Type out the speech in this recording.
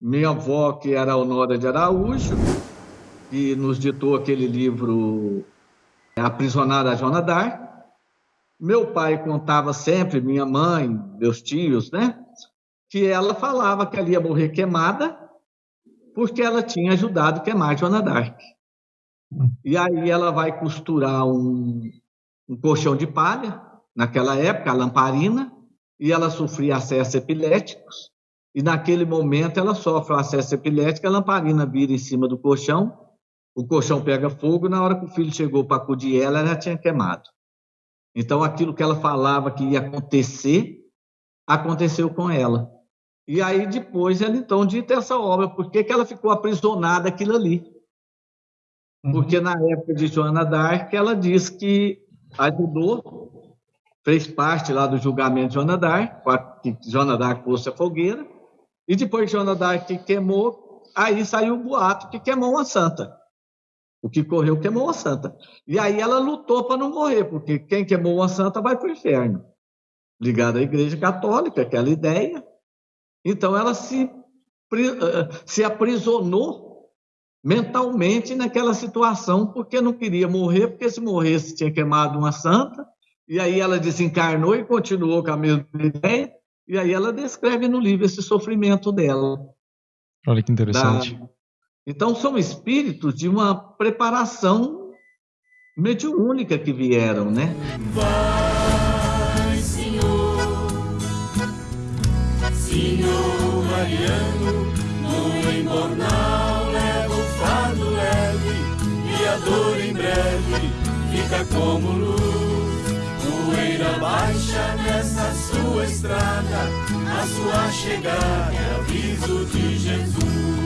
minha avó, que era Honora de Araújo, que nos ditou aquele livro Aprisionada a Joana d'Arc. Meu pai contava sempre, minha mãe, meus tios, né? Que ela falava que ela ia morrer queimada porque ela tinha ajudado a queimar Joana d'Arc. E aí ela vai costurar um, um colchão de palha, naquela época, a lamparina, e ela sofria acessos epiléticos, e naquele momento ela sofre o acesso epilético, a lamparina vira em cima do colchão, o colchão pega fogo, na hora que o filho chegou para acudir ela, ela já tinha queimado. Então, aquilo que ela falava que ia acontecer, aconteceu com ela. E aí, depois, ela então dita essa obra, por que, que ela ficou aprisionada aquilo ali? Uhum. Porque na época de Joana d'Arc, ela diz que ajudou, fez parte lá do julgamento de Joana d'Arc, que Joana d'Arc fosse a fogueira, e depois que Joana d'Arc queimou, aí saiu o boato que queimou uma santa. O que correu queimou uma santa. E aí ela lutou para não morrer, porque quem queimou uma santa vai para o inferno. Ligada à Igreja Católica, aquela ideia. Então ela se, eh, se aprisionou mentalmente naquela situação, porque não queria morrer, porque se morresse tinha queimado uma santa. E aí ela desencarnou e continuou com a mesma ideia. E aí ela descreve no livro esse sofrimento dela. Olha que interessante. Da... Então são espíritos de uma preparação mediúnica que vieram, né? Vai, Senhor, Senhor Mariano, no embornal leva o fardo leve e a dor em breve fica como luz poeira baixa nessa sua estrada, sua chegada é aviso de Jesus.